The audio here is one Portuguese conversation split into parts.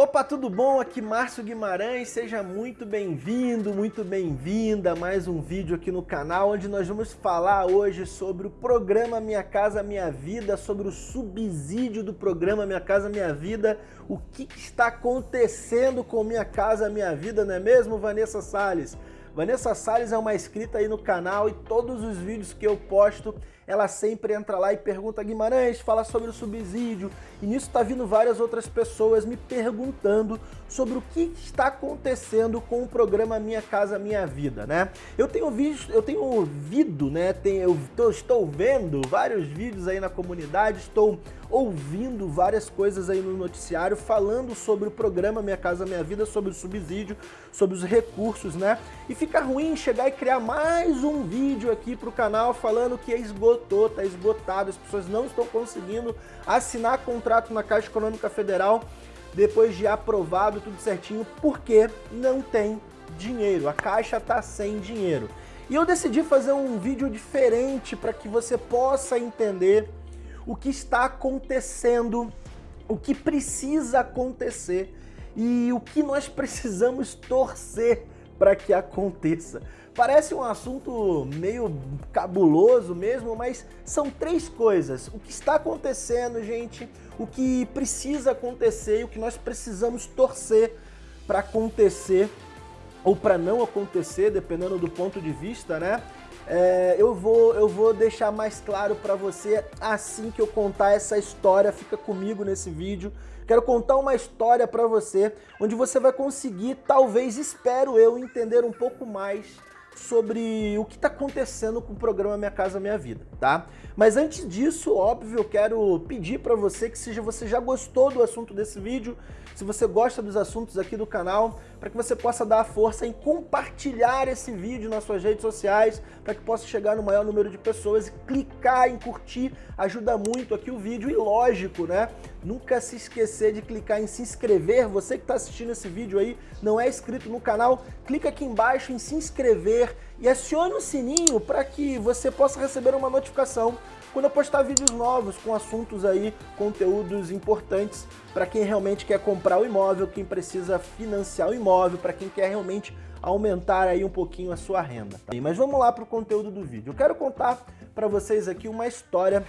Opa, tudo bom? Aqui Márcio Guimarães, seja muito bem-vindo, muito bem-vinda a mais um vídeo aqui no canal, onde nós vamos falar hoje sobre o programa Minha Casa Minha Vida, sobre o subsídio do programa Minha Casa Minha Vida, o que está acontecendo com Minha Casa Minha Vida, não é mesmo, Vanessa Salles? Vanessa Salles é uma inscrita aí no canal e todos os vídeos que eu posto ela sempre entra lá e pergunta, Guimarães, fala sobre o subsídio, e nisso tá vindo várias outras pessoas me perguntando sobre o que está acontecendo com o programa Minha Casa Minha Vida, né? Eu tenho visto, eu tenho ouvido, né, eu tô, estou vendo vários vídeos aí na comunidade, estou ouvindo várias coisas aí no noticiário falando sobre o programa Minha Casa Minha Vida, sobre o subsídio, sobre os recursos, né? E fica ruim chegar e criar mais um vídeo aqui pro canal falando que é esgoto esgotou, está esgotado, as pessoas não estão conseguindo assinar contrato na Caixa Econômica Federal depois de aprovado tudo certinho, porque não tem dinheiro, a Caixa está sem dinheiro. E eu decidi fazer um vídeo diferente para que você possa entender o que está acontecendo, o que precisa acontecer e o que nós precisamos torcer para que aconteça. Parece um assunto meio cabuloso mesmo, mas são três coisas. O que está acontecendo, gente, o que precisa acontecer e o que nós precisamos torcer para acontecer ou para não acontecer, dependendo do ponto de vista, né? É, eu, vou, eu vou deixar mais claro para você assim que eu contar essa história, fica comigo nesse vídeo. Quero contar uma história para você, onde você vai conseguir, talvez, espero eu, entender um pouco mais sobre o que está acontecendo com o programa Minha Casa Minha Vida, tá? Mas antes disso, óbvio, eu quero pedir para você que seja você já gostou do assunto desse vídeo, se você gosta dos assuntos aqui do canal, para que você possa dar a força em compartilhar esse vídeo nas suas redes sociais, para que possa chegar no maior número de pessoas e clicar em curtir, ajuda muito aqui o vídeo e lógico, né? Nunca se esquecer de clicar em se inscrever, você que está assistindo esse vídeo aí, não é inscrito no canal, clica aqui embaixo em se inscrever e acione o sininho para que você possa receber uma notificação quando eu postar vídeos novos com assuntos aí, conteúdos importantes para quem realmente quer comprar o imóvel, quem precisa financiar o imóvel, para quem quer realmente aumentar aí um pouquinho a sua renda. Mas vamos lá para o conteúdo do vídeo. Eu quero contar para vocês aqui uma história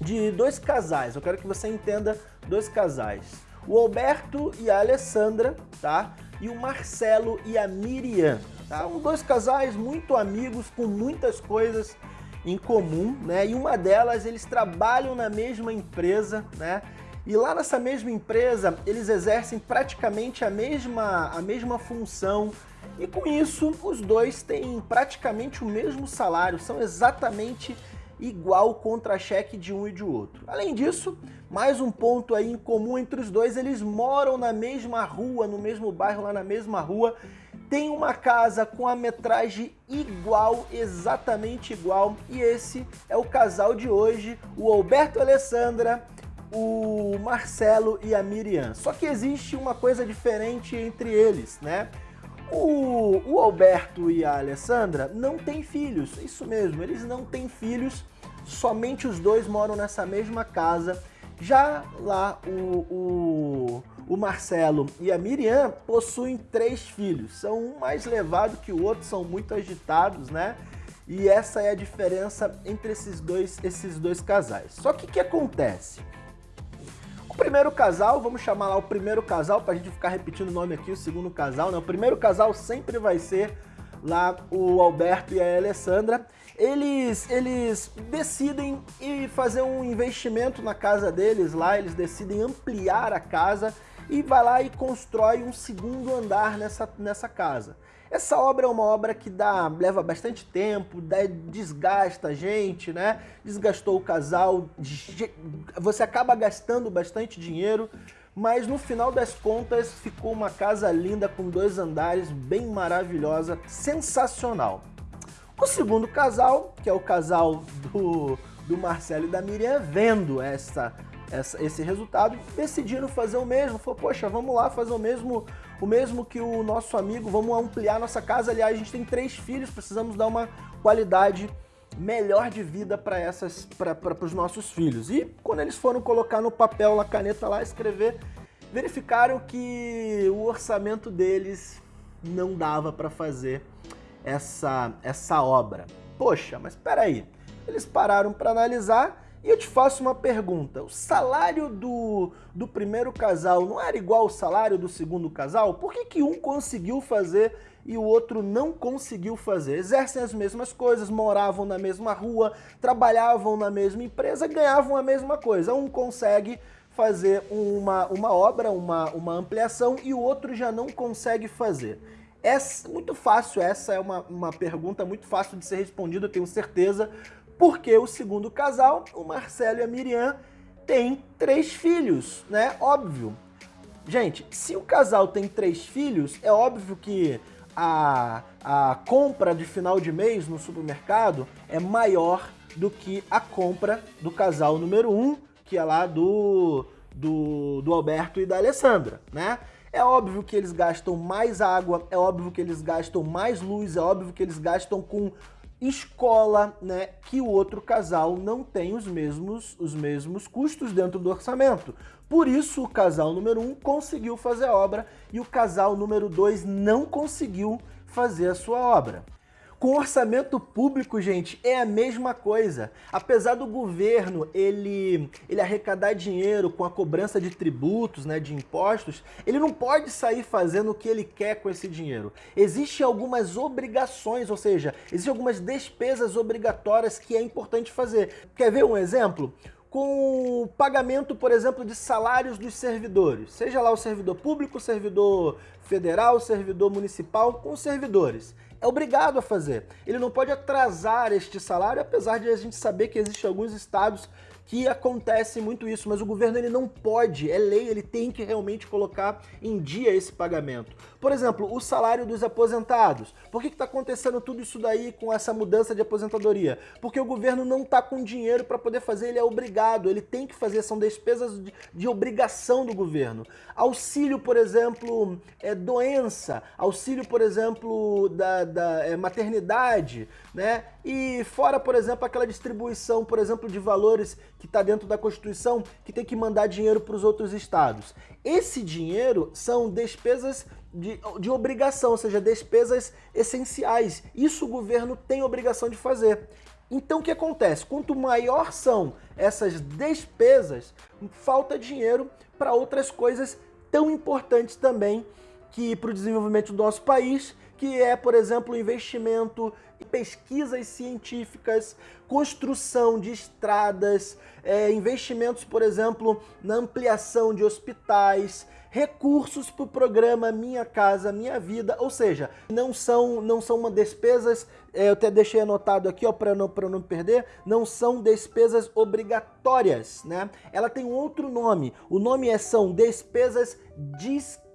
de dois casais. Eu quero que você entenda dois casais. O Alberto e a Alessandra, tá? E o Marcelo e a Miriam. Tá? São dois casais muito amigos, com muitas coisas em comum, né? E uma delas, eles trabalham na mesma empresa, né? E lá nessa mesma empresa, eles exercem praticamente a mesma, a mesma função e com isso os dois têm praticamente o mesmo salário, são exatamente igual contra-cheque de um e de outro. Além disso, mais um ponto aí em comum entre os dois, eles moram na mesma rua, no mesmo bairro, lá na mesma rua, tem uma casa com a metragem igual, exatamente igual, e esse é o casal de hoje, o Alberto Alessandra, o Marcelo e a Miriam. Só que existe uma coisa diferente entre eles, né? O, o Alberto e a Alessandra não têm filhos, isso mesmo, eles não têm filhos, somente os dois moram nessa mesma casa. Já lá o, o o Marcelo e a Miriam possuem três filhos. São um mais levado que o outro, são muito agitados, né? E essa é a diferença entre esses dois, esses dois casais. Só que o que acontece? Primeiro casal, vamos chamar lá o primeiro casal, para a gente ficar repetindo o nome aqui, o segundo casal, né? O primeiro casal sempre vai ser lá o Alberto e a Alessandra. Eles, eles decidem fazer um investimento na casa deles lá, eles decidem ampliar a casa e vai lá e constrói um segundo andar nessa, nessa casa. Essa obra é uma obra que dá, leva bastante tempo, dá, desgasta a gente, né? Desgastou o casal, você acaba gastando bastante dinheiro, mas no final das contas ficou uma casa linda com dois andares, bem maravilhosa, sensacional. O segundo casal, que é o casal do, do Marcelo e da Miriam, vendo essa essa, esse resultado, decidiram fazer o mesmo. Falou, poxa, vamos lá fazer o mesmo, o mesmo que o nosso amigo, vamos ampliar nossa casa. Aliás, a gente tem três filhos, precisamos dar uma qualidade melhor de vida para os nossos filhos. E quando eles foram colocar no papel, na caneta lá, escrever, verificaram que o orçamento deles não dava para fazer essa, essa obra. Poxa, mas espera aí. Eles pararam para analisar e eu te faço uma pergunta. O salário do, do primeiro casal não era igual ao salário do segundo casal? Por que, que um conseguiu fazer e o outro não conseguiu fazer? Exercem as mesmas coisas, moravam na mesma rua, trabalhavam na mesma empresa, ganhavam a mesma coisa. Um consegue fazer uma, uma obra, uma, uma ampliação e o outro já não consegue fazer. Essa, muito fácil, essa é uma, uma pergunta muito fácil de ser respondida, eu tenho certeza, porque o segundo casal, o Marcelo e a Miriam, tem três filhos, né? Óbvio. Gente, se o casal tem três filhos, é óbvio que a, a compra de final de mês no supermercado é maior do que a compra do casal número um, que é lá do, do, do Alberto e da Alessandra, né? É óbvio que eles gastam mais água, é óbvio que eles gastam mais luz, é óbvio que eles gastam com escola, né, que o outro casal não tem os mesmos, os mesmos custos dentro do orçamento. Por isso o casal número 1 um conseguiu fazer a obra e o casal número 2 não conseguiu fazer a sua obra. Com orçamento público, gente, é a mesma coisa. Apesar do governo ele, ele arrecadar dinheiro com a cobrança de tributos, né, de impostos, ele não pode sair fazendo o que ele quer com esse dinheiro. Existem algumas obrigações, ou seja, existem algumas despesas obrigatórias que é importante fazer. Quer ver um exemplo? com o pagamento, por exemplo, de salários dos servidores, seja lá o servidor público, servidor federal, servidor municipal, com servidores é obrigado a fazer. Ele não pode atrasar este salário, apesar de a gente saber que existem alguns estados que acontece muito isso, mas o governo ele não pode, é lei, ele tem que realmente colocar em dia esse pagamento. Por exemplo, o salário dos aposentados. Por que está acontecendo tudo isso daí com essa mudança de aposentadoria? Porque o governo não está com dinheiro para poder fazer, ele é obrigado, ele tem que fazer, são despesas de, de obrigação do governo. Auxílio, por exemplo, é, doença, auxílio, por exemplo, da, da é, maternidade, né? E fora, por exemplo, aquela distribuição, por exemplo, de valores que está dentro da Constituição, que tem que mandar dinheiro para os outros estados. Esse dinheiro são despesas de, de obrigação, ou seja, despesas essenciais. Isso o governo tem obrigação de fazer. Então o que acontece? Quanto maior são essas despesas, falta dinheiro para outras coisas tão importantes também que para o desenvolvimento do nosso país, que é, por exemplo, o investimento pesquisas científicas, construção de estradas, é, investimentos, por exemplo, na ampliação de hospitais, recursos para o programa Minha Casa Minha Vida, ou seja, não são, não são uma despesas, é, eu até deixei anotado aqui para não, não perder, não são despesas obrigatórias, né? Ela tem um outro nome, o nome é, são despesas discricionárias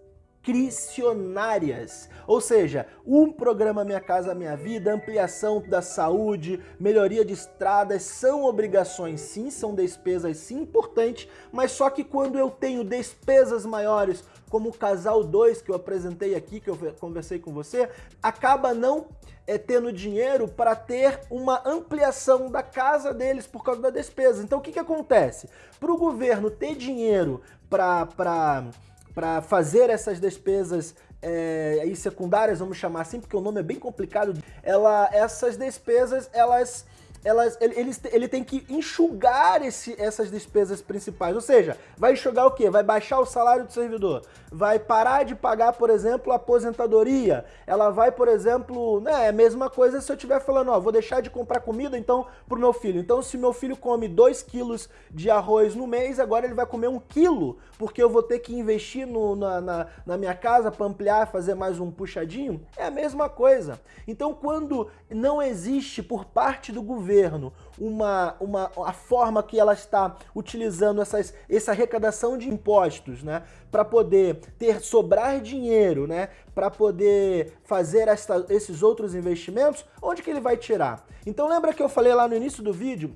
discricionárias. Ou seja, um programa Minha Casa Minha Vida, ampliação da saúde, melhoria de estradas, são obrigações sim, são despesas sim importantes, mas só que quando eu tenho despesas maiores, como o casal 2 que eu apresentei aqui, que eu conversei com você, acaba não é, tendo dinheiro para ter uma ampliação da casa deles por causa da despesa. Então o que, que acontece? Para o governo ter dinheiro para para fazer essas despesas é, aí secundárias, vamos chamar assim, porque o nome é bem complicado, ela, essas despesas, elas elas, ele, ele, ele tem que enxugar esse, essas despesas principais. Ou seja, vai enxugar o quê? Vai baixar o salário do servidor, vai parar de pagar, por exemplo, a aposentadoria. Ela vai, por exemplo, né, é a mesma coisa se eu estiver falando, ó, vou deixar de comprar comida então pro meu filho. Então, se meu filho come 2 quilos de arroz no mês, agora ele vai comer um quilo, porque eu vou ter que investir no, na, na, na minha casa para ampliar, fazer mais um puxadinho. É a mesma coisa. Então, quando não existe por parte do governo governo uma, uma, a forma que ela está utilizando essas, essa arrecadação de impostos, né, para poder ter sobrar dinheiro, né, para poder fazer esses outros investimentos, onde que ele vai tirar? Então lembra que eu falei lá no início do vídeo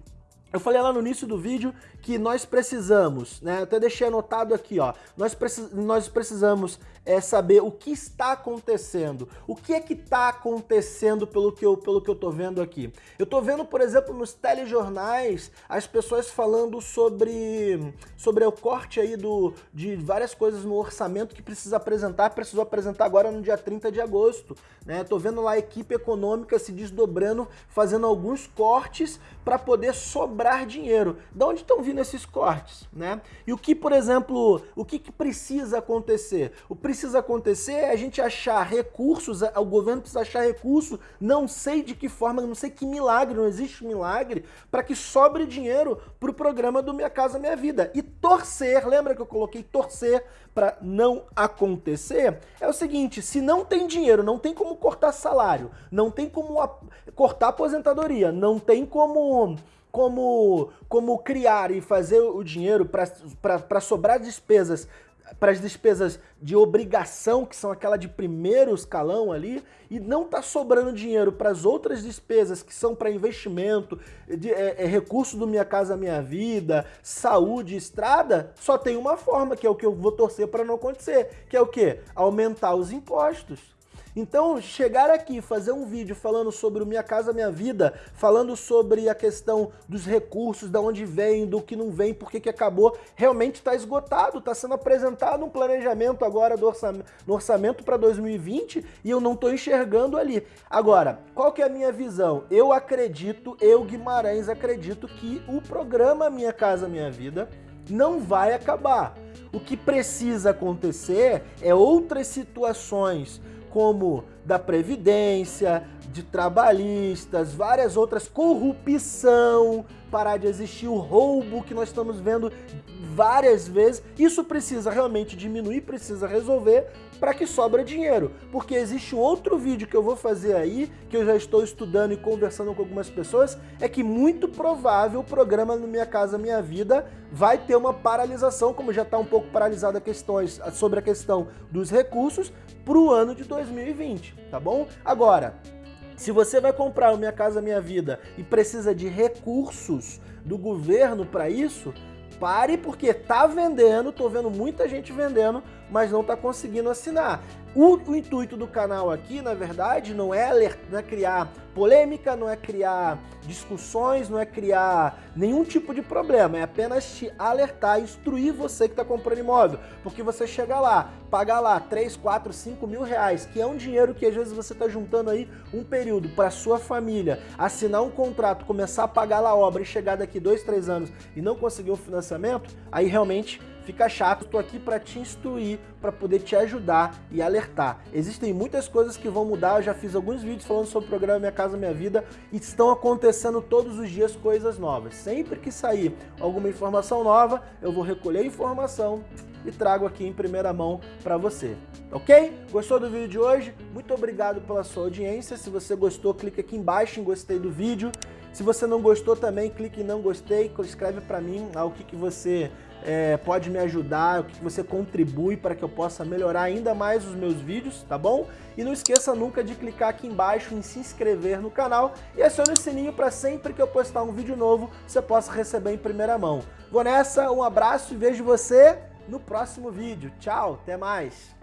Eu falei lá no início do vídeo que nós precisamos, né? Até deixei anotado aqui, ó. Nós, precis, nós precisamos é, saber o que está acontecendo. O que é que está acontecendo pelo que, eu, pelo que eu tô vendo aqui? Eu tô vendo, por exemplo, nos telejornais, as pessoas falando sobre, sobre o corte aí do, de várias coisas no orçamento que precisa apresentar, precisou apresentar agora no dia 30 de agosto. Né? Tô vendo lá a equipe econômica se desdobrando, fazendo alguns cortes para poder sobrar dinheiro. Da onde estão vindo esses cortes? Né? E o que, por exemplo, o que, que precisa acontecer? O precisa acontecer é a gente achar recursos, o governo precisa achar recursos, não sei de que forma, não sei que milagre, não existe milagre, para que sobre dinheiro para o programa do Minha Casa Minha Vida. E torcer, lembra que eu coloquei torcer para não acontecer? É o seguinte, se não tem dinheiro, não tem como cortar salário, não tem como cortar aposentadoria, não tem como como, como criar e fazer o dinheiro para sobrar despesas para as despesas de obrigação, que são aquela de primeiro escalão ali, e não está sobrando dinheiro para as outras despesas que são para investimento, de, é, é, recurso do Minha Casa Minha Vida, saúde, estrada, só tem uma forma, que é o que eu vou torcer para não acontecer, que é o quê? Aumentar os impostos. Então, chegar aqui fazer um vídeo falando sobre o Minha Casa Minha Vida, falando sobre a questão dos recursos, da onde vem, do que não vem, por que acabou, realmente está esgotado, está sendo apresentado um planejamento agora do no orçamento para 2020 e eu não estou enxergando ali. Agora, qual que é a minha visão? Eu acredito, eu Guimarães acredito que o programa Minha Casa Minha Vida não vai acabar. O que precisa acontecer é outras situações como da Previdência, de trabalhistas, várias outras, corrupção, parar de existir o roubo que nós estamos vendo várias vezes. Isso precisa realmente diminuir, precisa resolver para que sobra dinheiro. Porque existe outro vídeo que eu vou fazer aí, que eu já estou estudando e conversando com algumas pessoas, é que muito provável o programa no Minha Casa Minha Vida vai ter uma paralisação, como já está um pouco paralisada questões sobre a questão dos recursos, para o ano de 2020, tá bom? Agora, se você vai comprar o Minha Casa Minha Vida e precisa de recursos do governo para isso, pare porque tá vendendo, tô vendo muita gente vendendo, mas não tá conseguindo assinar. O, o intuito do canal aqui, na verdade, não é, não é criar polêmica, não é criar discussões, não é criar nenhum tipo de problema, é apenas te alertar, instruir você que está comprando imóvel, porque você chega lá, paga lá 3, 4, 5 mil reais, que é um dinheiro que às vezes você está juntando aí um período para sua família, assinar um contrato, começar a pagar lá a obra e chegar daqui 2, 3 anos e não conseguir o financiamento, aí realmente fica chato. Estou aqui para te instruir, para poder te ajudar e alertar. Existem muitas coisas que vão mudar, eu já fiz alguns vídeos falando sobre o programa Minha Casa Minha Vida e estão acontecendo todos os dias coisas novas. Sempre que sair alguma informação nova, eu vou recolher a informação e trago aqui em primeira mão para você, ok? Gostou do vídeo de hoje? Muito obrigado pela sua audiência. Se você gostou, clique aqui embaixo em gostei do vídeo. Se você não gostou também, clique em não gostei, escreve para mim ah, o que, que você é, pode me ajudar, o que, que você contribui para que eu possa melhorar ainda mais os meus vídeos, tá bom? E não esqueça nunca de clicar aqui embaixo em se inscrever no canal e acione o sininho para sempre que eu postar um vídeo novo, você possa receber em primeira mão. Vou nessa, um abraço e vejo você no próximo vídeo. Tchau, até mais!